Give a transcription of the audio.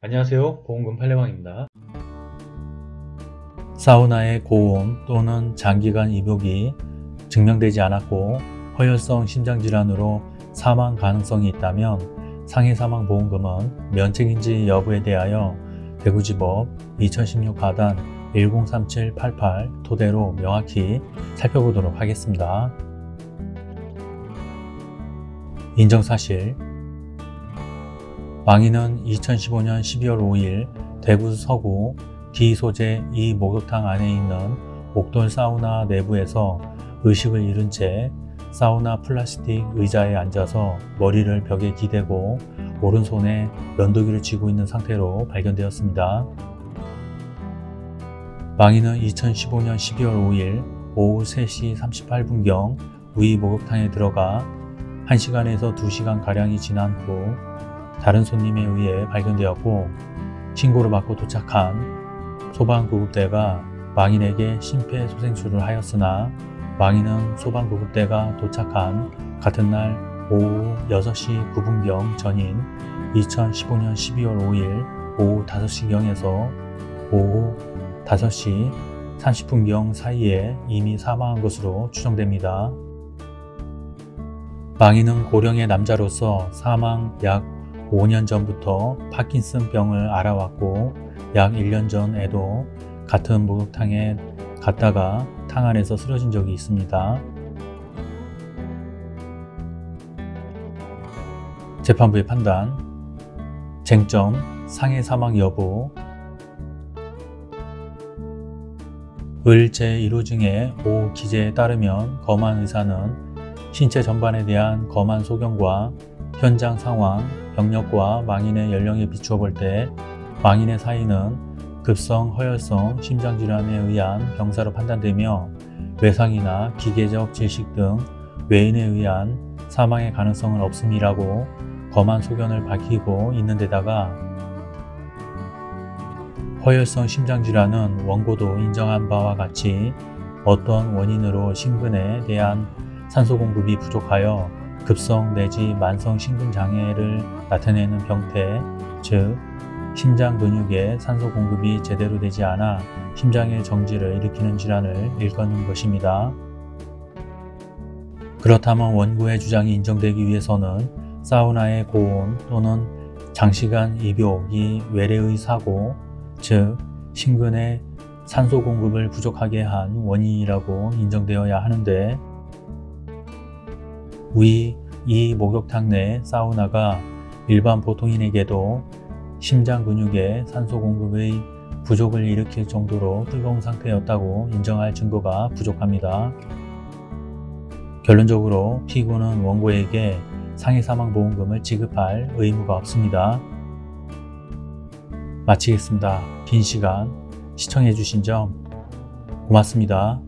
안녕하세요 보험금 팔례방입니다 사우나의 고온 또는 장기간 입욕이 증명되지 않았고 허혈성 심장질환으로 사망 가능성이 있다면 상해사망보험금은 면책인지 여부에 대하여 대구지법 2016 가단 103788 토대로 명확히 살펴보도록 하겠습니다. 인정사실 망인은 2015년 12월 5일 대구 서구 D 소재 이 목욕탕 안에 있는 옥돌 사우나 내부에서 의식을 잃은 채 사우나 플라스틱 의자에 앉아서 머리를 벽에 기대고 오른손에 면도기를 쥐고 있는 상태로 발견되었습니다. 망인은 2015년 12월 5일 오후 3시 38분경 위 목욕탕에 들어가 1시간에서 2시간가량이 지난 후 다른 손님에 의해 발견되었고 신고를 받고 도착한 소방구급대가 망인에게 심폐소생술을 하였으나 망인은 소방구급대가 도착한 같은 날 오후 6시 9분경 전인 2015년 12월 5일 오후 5시경에서 오후 5시 30분경 사이에 이미 사망한 것으로 추정됩니다. 망인은 고령의 남자로서 사망 약 5년 전부터 파킨슨 병을 알아왔고 약 1년 전에도 같은 목욕탕에 갔다가 탕 안에서 쓰러진 적이 있습니다. 재판부의 판단 쟁점 상해 사망 여부 을 제1호 중에 5 기재에 따르면 검안 의사는 신체 전반에 대한 검안 소견과 현장 상황, 병력과 망인의 연령에 비추어 볼 때 망인의 사인은 급성 허혈성 심장질환에 의한 병사로 판단되며 외상이나 기계적 질식 등 외인에 의한 사망의 가능성은 없음이라고 검안 소견을 밝히고 있는 데다가 허혈성 심장질환은 원고도 인정한 바와 같이 어떤 원인으로 심근에 대한 산소 공급이 부족하여 급성 내지 만성 심근장애를 나타내는 병태, 즉 심장 근육에 산소 공급이 제대로 되지 않아 심장의 정지를 일으키는 질환을 일컫는 것입니다. 그렇다면 원고의 주장이 인정되기 위해서는 사우나의 고온 또는 장시간 입욕이 외래의 사고, 즉 심근의 산소 공급을 부족하게 한 원인이라고 인정되어야 하는데 위 이 목욕탕 내 사우나가 일반 보통인에게도 심장 근육의 산소 공급의 부족을 일으킬 정도로 뜨거운 상태였다고 인정할 증거가 부족합니다. 결론적으로 피고는 원고에게 상해 사망 보험금을 지급할 의무가 없습니다. 마치겠습니다. 긴 시간 시청해주신 점 고맙습니다.